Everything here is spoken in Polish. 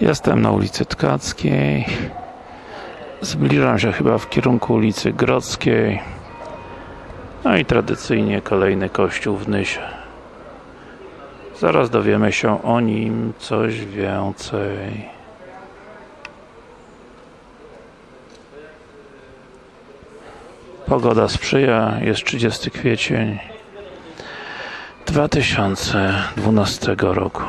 Jestem na ulicy Tkackiej. Zbliżam się chyba w kierunku ulicy Grodzkiej. No i tradycyjnie kolejny kościół w Nysie. Zaraz dowiemy się o nim coś więcej. Pogoda sprzyja, jest 30 kwiecień 2012 roku.